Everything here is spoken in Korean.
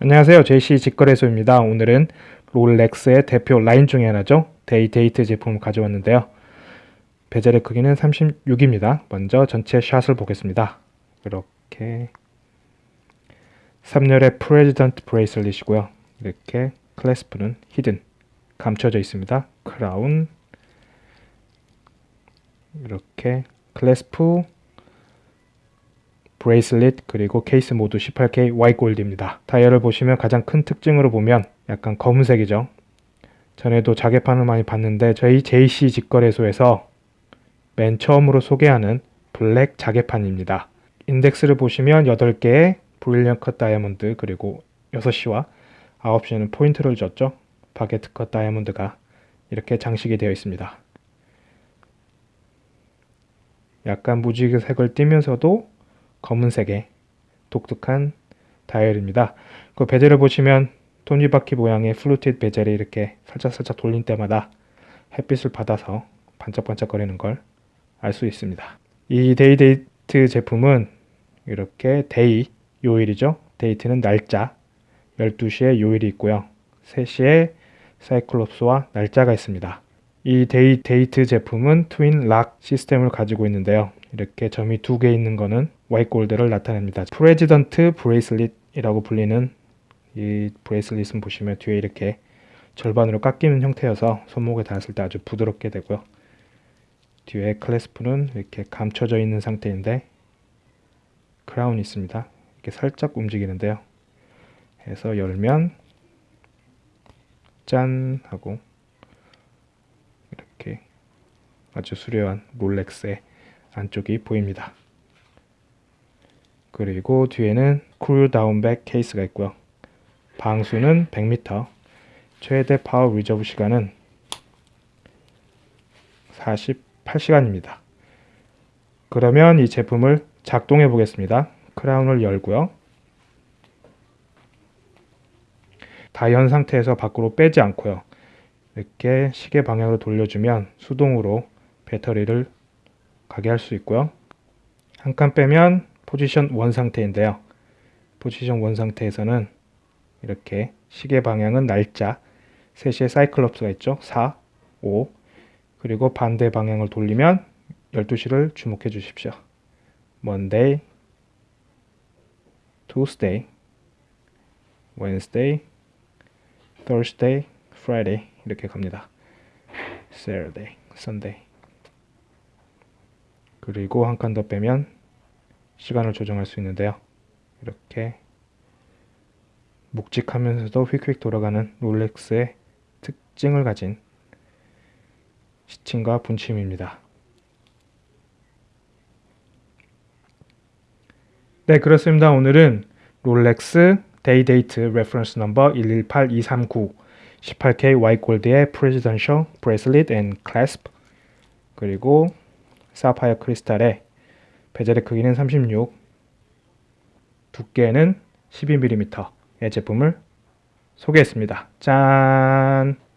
안녕하세요. JC 직거래소입니다. 오늘은 롤렉스의 대표 라인 중에 하나죠. 데이데이트 제품을 가져왔는데요. 베젤의 크기는 36입니다. 먼저 전체 샷을 보겠습니다. 이렇게 3열의 프레지던트 bracelet이고요. 이렇게 clasp는 hidden 감춰져 있습니다. 크라운 이렇게 clasp bracelet 그리고 케이스 모두 18K Y 골드입니다. 다이얼을 보시면 가장 큰 특징으로 보면 약간 검은색이죠. 전에도 자개판을 많이 봤는데 저희 JC 직거래소에서 맨 처음으로 소개하는 블랙 자개판입니다. 인덱스를 보시면 8개의 brilliant cut 다이아몬드 그리고 6시와 9시에는 포인트를 줬죠. baguette cut 다이아몬드가 이렇게 장식이 되어 있습니다. 약간 무지개색을 띠면서도 검은색의 독특한 다이얼입니다. 그 베젤을 보시면 톱니바퀴 모양의 fluted 베젤이 이렇게 살짝살짝 돌릴 때마다 햇빛을 받아서 반짝반짝거리는 걸 알 수 있습니다. 이 데이데이트 제품은 이렇게 day 요일이죠. date는 날짜 12시에 요일이 있고요. 3시에 cyclops와 날짜가 있습니다. 이 데이 데이트 제품은 twin lock 시스템을 가지고 있는데요. 이렇게 점이 두 개 있는 거는 white gold를 나타냅니다. 프레지던트 bracelet이라고 불리는 이 bracelet은 보시면 뒤에 이렇게 절반으로 꺾이는 형태여서 손목에 닿았을 때 아주 부드럽게 되고요. 뒤에 clasp는 이렇게 감춰져 있는 상태인데 crown이 있습니다. 이렇게 살짝 움직이는데요. 해서 열면 짠 하고 이렇게 아주 수려한 롤렉스의 안쪽이 보입니다. 그리고 뒤에는 closed back 케이스가 있고요. 방수는 100m, 최대 power reserve 시간은 48시간입니다. 그러면 이 제품을 작동해 보겠습니다. crown을 열고요. 다연 상태에서 밖으로 빼지 않고요. 이렇게 시계 방향으로 돌려주면 수동으로 배터리를 가게 할 수 있고요. 한 칸 빼면 포지션 1 상태인데요. 포지션 1 상태에서는 이렇게 시계 방향은 날짜 3시에 사이클럽스가 있죠. 4, 5 그리고 반대 방향을 돌리면 12시를 주목해 주십시오. Monday, Tuesday, Wednesday, Thursday, Friday 이렇게 갑니다. Saturday, Sunday 그리고 한 칸 더 빼면 시간을 조정할 수 있는데요. 이렇게 묵직하면서도 휙휙 돌아가는 롤렉스의 특징을 가진 시침과 분침입니다. 네 그렇습니다. 오늘은 롤렉스 데이데이트 reference number 118239 18K white gold의 presidential bracelet and clasp 그리고 사파이어 크리스탈의 베젤의 크기는 36, 두께는 12mm의 제품을 소개했습니다. 짠!